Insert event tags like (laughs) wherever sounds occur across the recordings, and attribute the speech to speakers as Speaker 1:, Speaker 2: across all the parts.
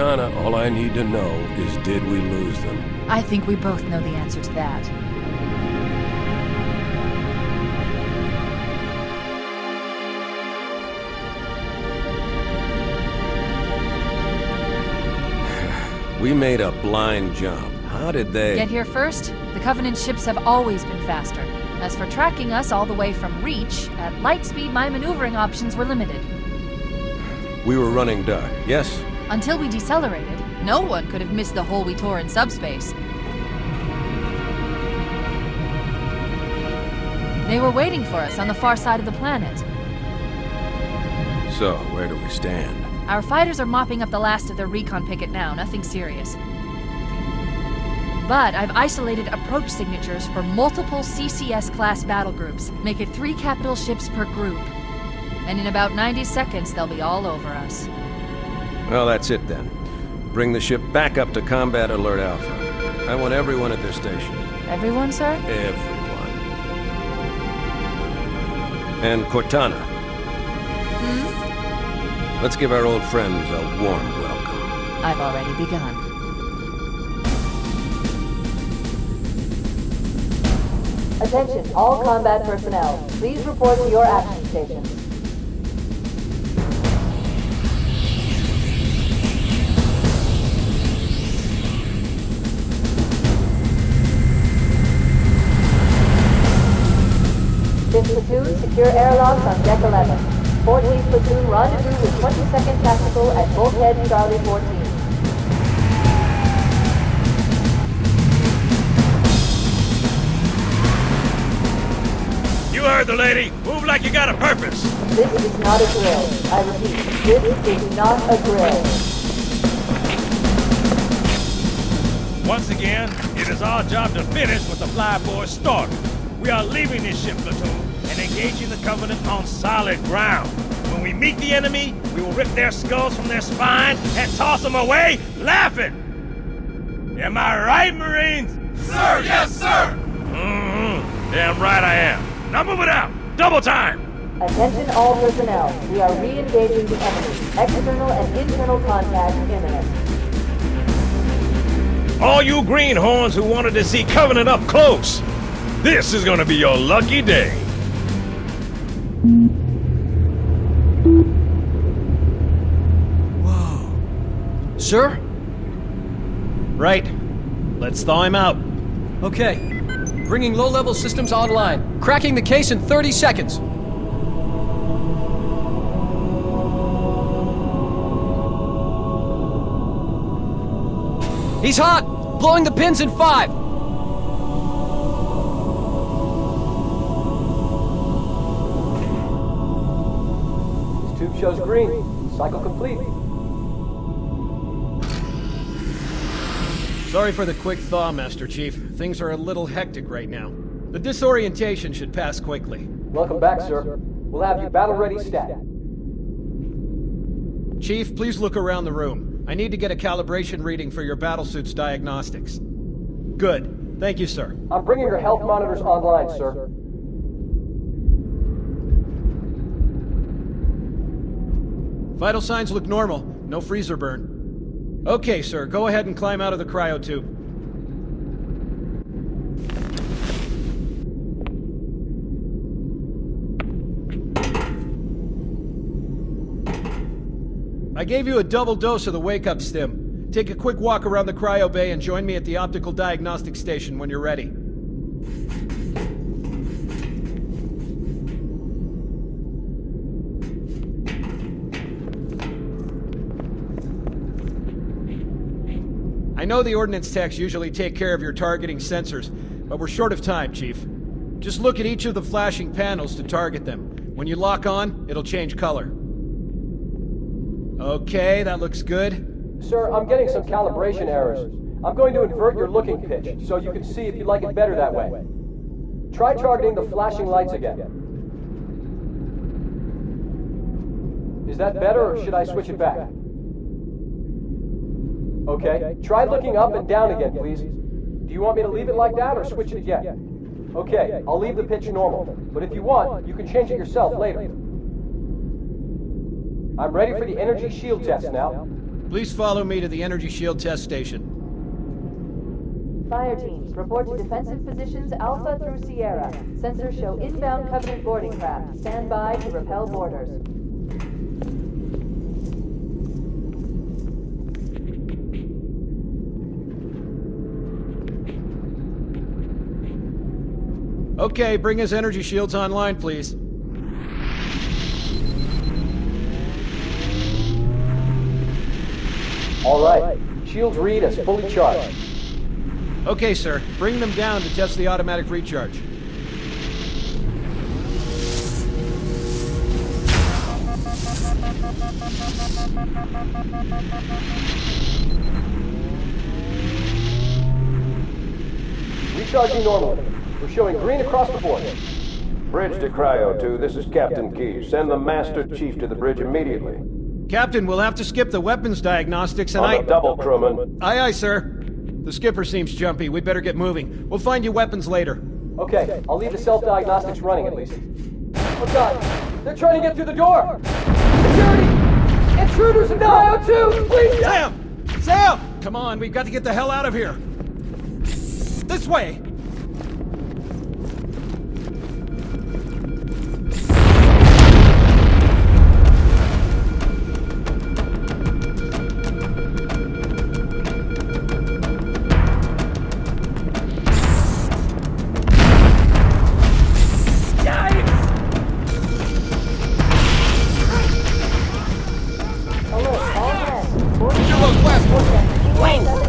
Speaker 1: Cortana, all I need to know is did we lose them?
Speaker 2: I think we both know the answer to that. (sighs)
Speaker 1: We made a blind jump. How did they...
Speaker 2: Get here first? The Covenant ships have always been faster. As for tracking us all the way from Reach, at light speed my maneuvering options were limited.
Speaker 1: We were running dark, yes?
Speaker 2: Until we decelerated, no one could have missed the hole we tore in subspace. They were waiting for us on the far side of the planet.
Speaker 1: So, where do we stand?
Speaker 2: Our fighters are mopping up the last of their recon picket now, nothing serious. But I've isolated approach signatures for multiple CCS-class battle groups. Make it three capital ships per group. And in about 90 seconds, they'll be all over us.
Speaker 1: Well, that's it then. Bring the ship back up to Combat Alert Alpha. I want everyone at this station.
Speaker 2: Everyone, sir?
Speaker 1: Everyone. And Cortana.
Speaker 2: Hmm?
Speaker 1: Let's give our old friends a warm welcome.
Speaker 2: I've already begun.
Speaker 3: Attention, all combat personnel. Please report to your action stations. Platoon, secure airlocks on deck 11. 14th platoon, rendezvous with 22nd Tactical at Bulkhead Charlie 14.
Speaker 4: You heard the lady. Move like you got a purpose.
Speaker 3: This is not a drill. I repeat, this is not a drill.
Speaker 4: Once again, it is our job to finish what the flyboys started. We are leaving this ship platoon engaging the Covenant on solid ground. When we meet the enemy, we will rip their skulls from their spines and toss them away laughing. Am I right, Marines?
Speaker 5: Sir, yes, sir!
Speaker 4: Mm-hmm. Damn right I am. Now move it out. Double time.
Speaker 3: Attention all personnel. We are re-engaging the enemy. External and internal contact imminent.
Speaker 4: All you greenhorns who wanted to see Covenant up close, this is gonna be your lucky day.
Speaker 6: Sir? Right. Let's thaw him out. Okay. Bringing low-level systems online. Cracking the case in 30 seconds. He's hot! Blowing the pins in five!
Speaker 7: This Tube shows green. Cycle complete.
Speaker 6: Sorry for the quick thaw, Master Chief. Things are a little hectic right now. The disorientation should pass quickly.
Speaker 7: Welcome back, sir. We'll have you battle ready stat.
Speaker 6: Chief, please look around the room. I need to get a calibration reading for your battlesuit's diagnostics. Good. Thank you, sir.
Speaker 7: I'm bringing your health monitors online, sir.
Speaker 6: Vital signs look normal. No freezer burn. Okay, sir. Go ahead and climb out of the cryo tube. I gave you a double dose of the wake-up stim. Take a quick walk around the cryo bay and join me at the optical diagnostic station when you're ready. I know the ordnance techs usually take care of your targeting sensors, but we're short of time, Chief. Just look at each of the flashing panels to target them. When you lock on, it'll change color. Okay, that looks good.
Speaker 7: Sir, I'm getting some calibration errors. I'm going to invert your looking pitch, so you can see if you like it better that way. Try targeting the flashing lights again. Is that better, or should I switch it back? Okay, try looking up and down again, please. Do you want me to leave it like that, or switch it again? Okay, I'll leave the pitch normal, but if you want, you can change it yourself later. I'm ready for the energy shield test now.
Speaker 6: Please follow me to the energy shield test station.
Speaker 3: Fire teams, report to defensive positions Alpha through Sierra. Sensors show inbound Covenant boarding craft. Stand by to repel boarders.
Speaker 6: Okay, bring his energy shields online, please.
Speaker 7: All right. Shields read as fully charged.
Speaker 6: Okay, sir. Bring them down to test the automatic recharge.
Speaker 7: Recharging normally. We're showing green across the board.
Speaker 1: Bridge to Cryo 2, this is Captain Keys. Send the Master Chief to the bridge immediately.
Speaker 6: Captain, we'll have to skip the weapons diagnostics and
Speaker 1: On
Speaker 6: I...
Speaker 1: the double, crewman.
Speaker 6: Aye, aye, sir. The skipper seems jumpy. We'd better get moving. We'll find you weapons later.
Speaker 7: Okay, I'll leave the self-diagnostics running at least. Oh god, they're trying to get through the door! Security! Intruders in the IO2! Please!
Speaker 6: Sam! Sam! Come on, we've got to get the hell out of here. This way!
Speaker 3: Wait!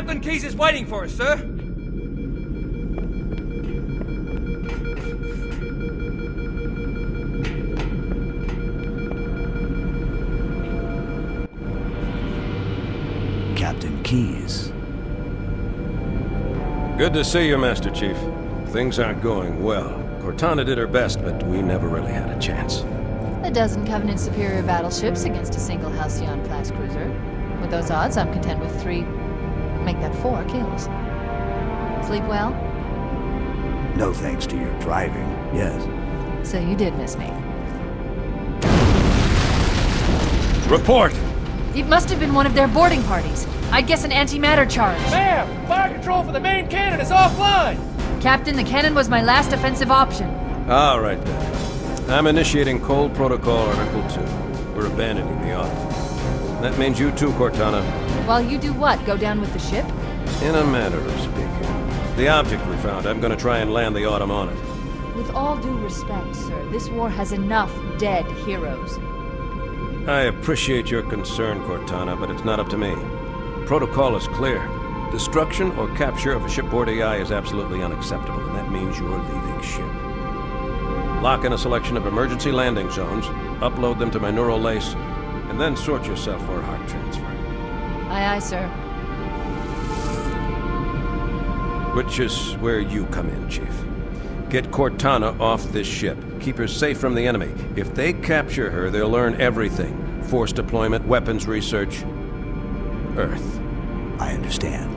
Speaker 5: Captain Keys is waiting for us, sir.
Speaker 8: Captain Keys.
Speaker 1: Good to see you, Master Chief. Things aren't going well. Cortana did her best, but we never really had a chance.
Speaker 2: A dozen Covenant superior battleships against a single Halcyon-class cruiser. With those odds, I'm content with three... make that four kills. Sleep well?
Speaker 8: No thanks to your driving, yes.
Speaker 2: So you did miss me.
Speaker 1: Report!
Speaker 2: It must have been one of their boarding parties. I'd guess an antimatter charge.
Speaker 9: Ma'am, fire control for the main cannon is offline.
Speaker 2: Captain, the cannon was my last offensive option.
Speaker 1: All right, then. I'm initiating Cole Protocol Article 2. We're abandoning the Autumn. That means you too, Cortana.
Speaker 2: While you do what? Go down with the ship?
Speaker 1: In a manner of speaking. The object we found, I'm gonna try and land the Autumn on it.
Speaker 2: With all due respect, sir, this war has enough dead heroes.
Speaker 1: I appreciate your concern, Cortana, but it's not up to me. The protocol is clear. Destruction or capture of a shipboard AI is absolutely unacceptable, and that means you're leaving ship. Lock in a selection of emergency landing zones, upload them to my neural lace, and then sort yourself for a heart transfer.
Speaker 2: Aye, aye, sir.
Speaker 1: Which is where you come in, Chief. Get Cortana off this ship. Keep her safe from the enemy. If they capture her, they'll learn everything. Force deployment, weapons research. Earth.
Speaker 8: I understand.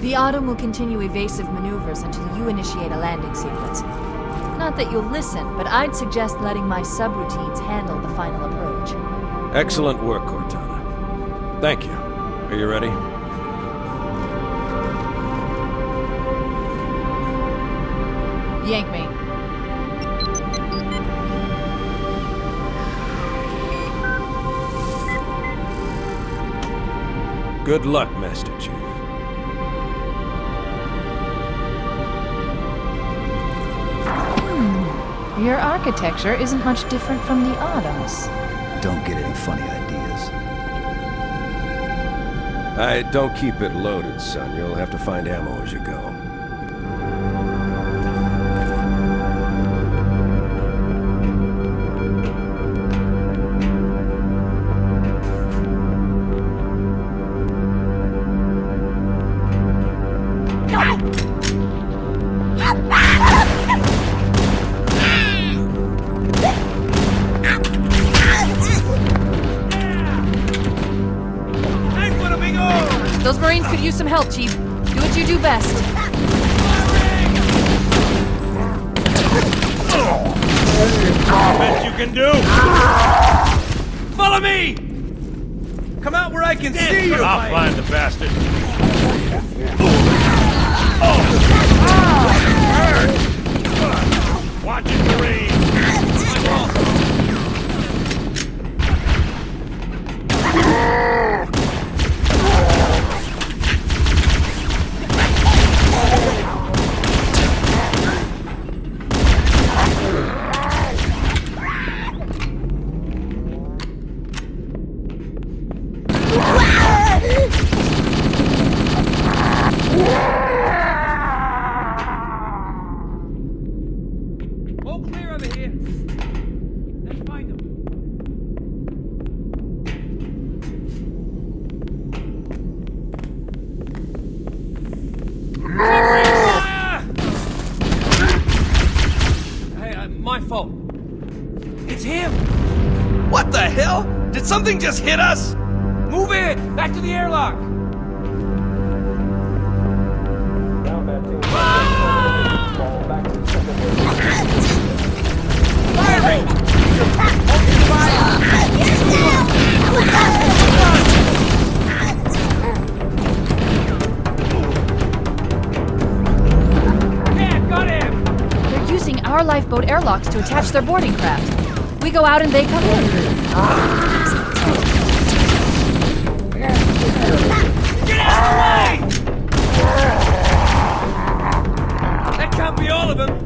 Speaker 2: The Autumn will continue evasive maneuvers until you initiate a landing sequence. Not that you'll listen, but I'd suggest letting my subroutines handle the final approach.
Speaker 1: Excellent work, Cortana. Thank you. Are you ready?
Speaker 2: Yank me.
Speaker 1: Good luck, Master Chief.
Speaker 2: Your architecture isn't much different from the Autumn's.
Speaker 8: Don't get any funny ideas.
Speaker 1: I don't keep it loaded, son. You'll have to find ammo as you go.
Speaker 2: Those Marines could use some help, Chief. Do what you do best.
Speaker 4: Best you can do.
Speaker 5: Follow me! Come out where I can see you!
Speaker 4: I'll find the bastard. Watch it, Marine.
Speaker 5: All clear over here. Let's find them. Hey, uh, my fault. It's him.
Speaker 10: What the hell? Did something just hit us?
Speaker 5: Move it. Back to the airlock.
Speaker 2: Our lifeboat airlocks to attach their boarding craft. We go out and they come in.
Speaker 5: That can't be all of them.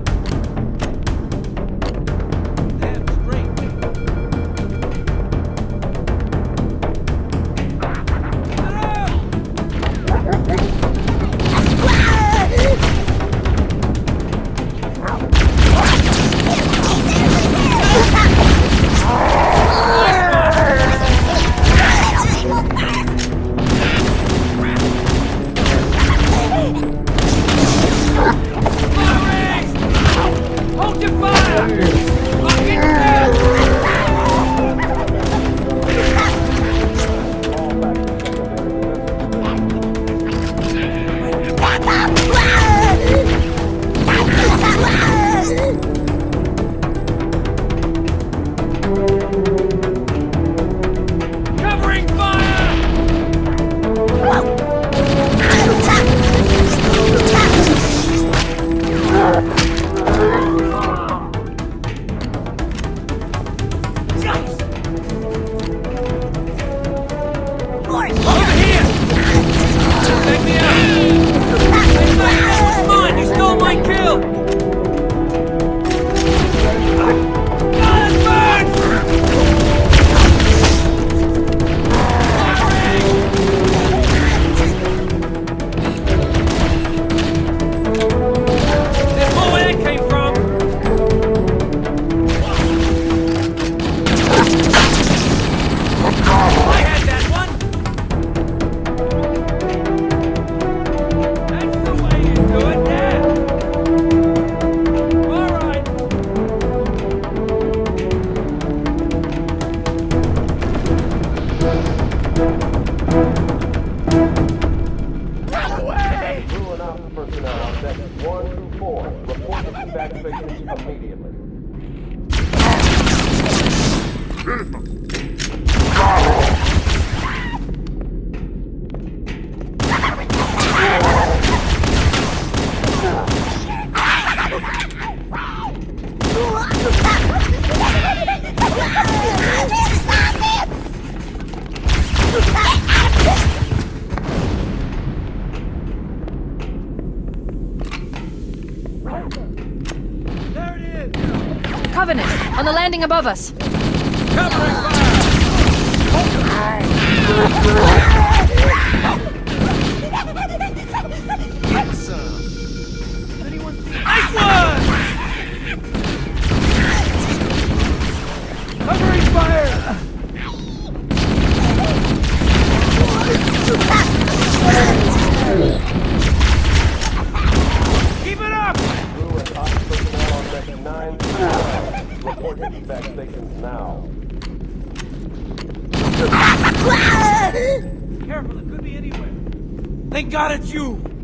Speaker 2: Covenant, on the landing above us.
Speaker 5: Covering
Speaker 10: Get (laughs)
Speaker 5: Thank God it's you!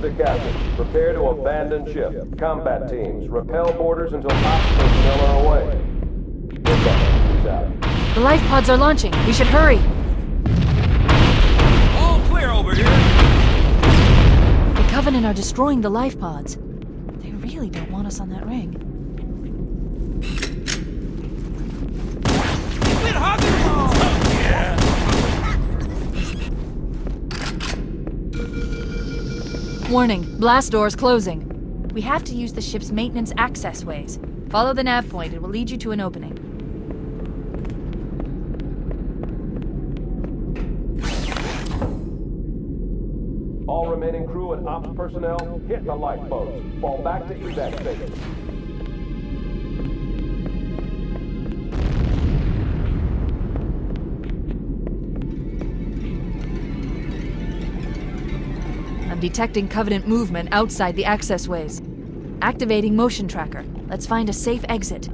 Speaker 11: Hands, this the captain. Prepare to abandon ship. Combat teams, repel boarders until ops personnel are away. Out.
Speaker 2: The life pods are launching. We should hurry.
Speaker 10: All clear over here.
Speaker 2: The Covenant are destroying the life pods. They really don't want us on that ring.
Speaker 5: Quit hugging them all!
Speaker 2: Warning, blast doors closing. We have to use the ship's maintenance access ways. Follow the nav point, it will lead you to an opening.
Speaker 11: All remaining crew and ops personnel, hit the lifeboats. Fall back to evac stations.
Speaker 2: Detecting Covenant movement outside the access ways. Activating motion tracker. Let's find a safe exit.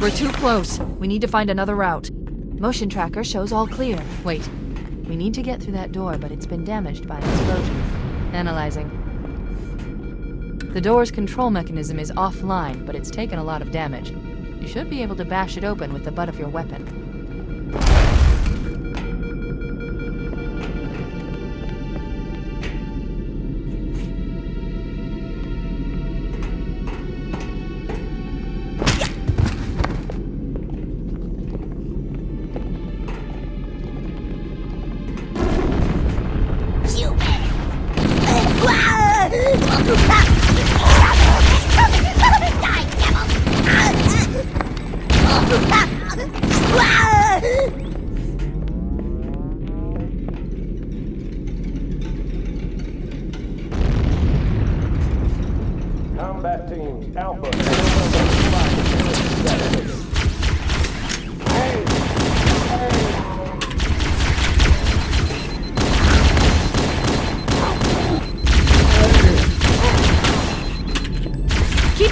Speaker 2: We're too close. We need to find another route. Motion tracker shows all clear. Wait. We need to get through that door, but it's been damaged by an explosion. Analyzing. The door's control mechanism is offline, but it's taken a lot of damage. You should be able to bash it open with the butt of your weapon. Keep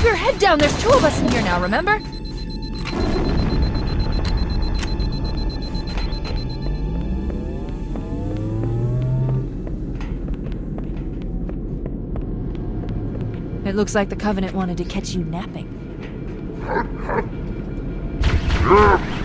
Speaker 2: your head down. There's two of us in here now, remember? It looks like the Covenant wanted to catch you napping. (laughs)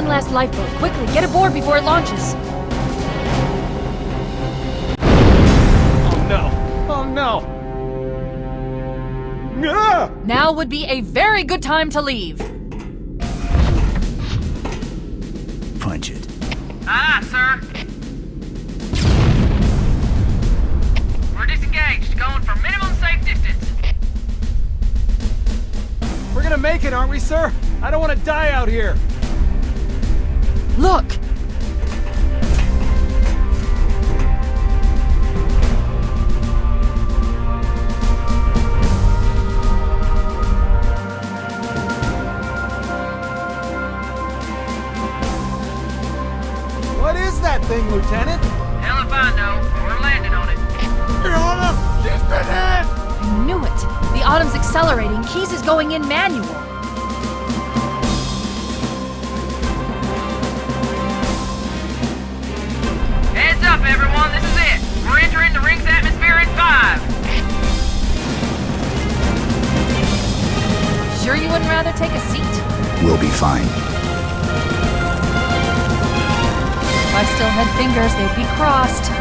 Speaker 2: one last lifeboat. Quickly, get aboard before it launches.
Speaker 6: Oh no! Oh no! Ah!
Speaker 2: Now would be a very good time to leave.
Speaker 8: Punch it.
Speaker 12: Ah, sir. We're disengaged, going for minimum safe distance.
Speaker 6: We're gonna make it, aren't we, sir? I don't want to die out here.
Speaker 2: Look!
Speaker 6: What is that thing, Lieutenant?
Speaker 12: Hell if I know, we're landing on it.
Speaker 6: Your Honor, she's been hit!
Speaker 2: I knew it. The Autumn's accelerating. Keys is going in manual.
Speaker 12: Everyone, this is it. We're entering the ring's atmosphere in five.
Speaker 2: Sure you wouldn't rather take a seat?
Speaker 8: We'll be fine.
Speaker 2: If I still had fingers, they'd be crossed.